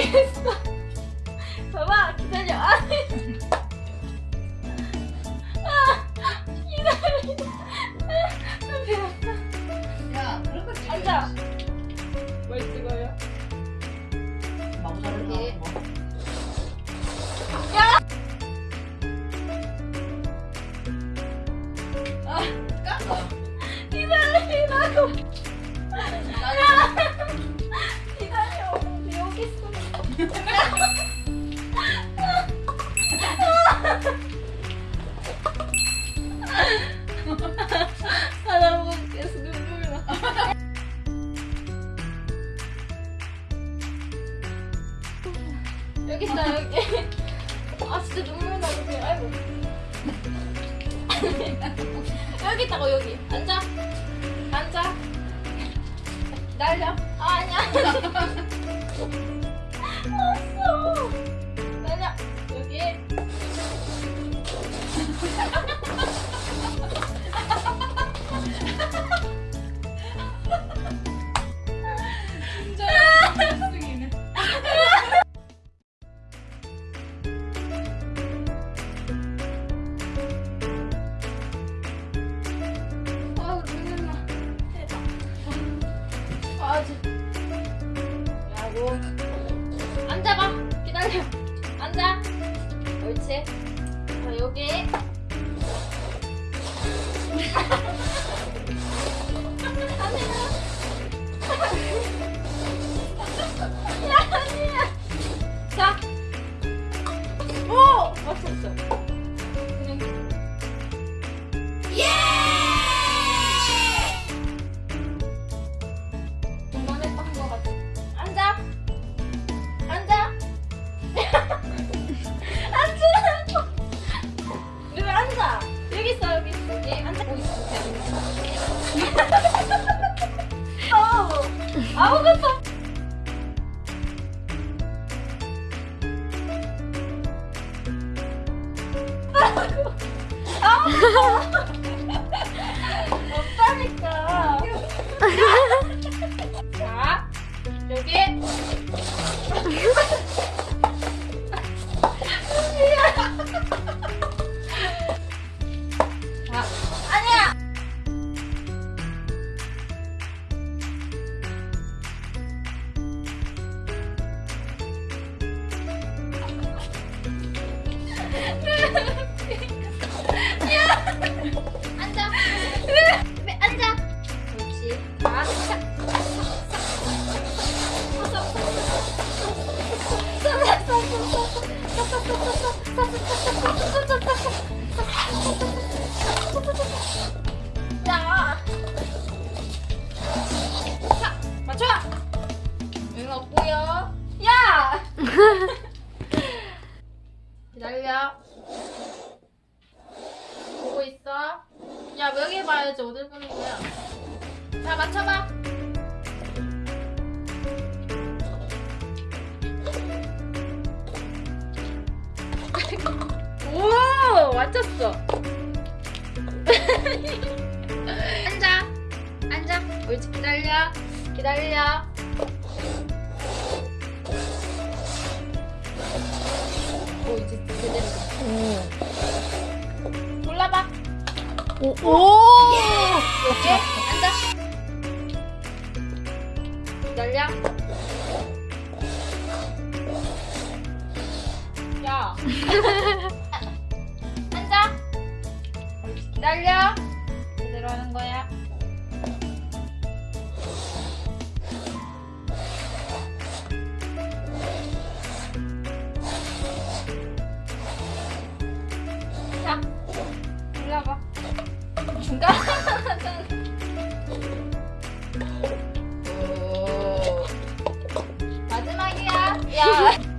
있어. 봐봐, 기다려. 아, 아, 기다려. 아, 배웠다. 야, 그런 거. 앉아. 뭘 찍어요? 마구잡이 여기. 나오고. 아, 깠어. 기다리라고. 여기 있다, 여기. 아, 진짜 눈물 나, 여기. 아이고. 여기 있다고, 여기. 앉아. 앉아. 기다려. 아, 아니야. 앉아봐. 기다려. 앉아. 옳지. 자, 여기. 아무 자. 자, 맞춰. 응 없고요. 야. 기다려. 보고 있어. 야, 여기 봐야지. 어딜 보는 거야? 자, 맞춰봐. 오, 맞췄어. 앉아. 앉아. 옳지, 기다려. 기다려. 오, 이제 제대로. 골라봐. 오, 오! 여기 앉아. 기다려. 앉아. 기다려. 제대로 하는 거야. 자, 올라봐. 중간. 오. 마지막이야. 야.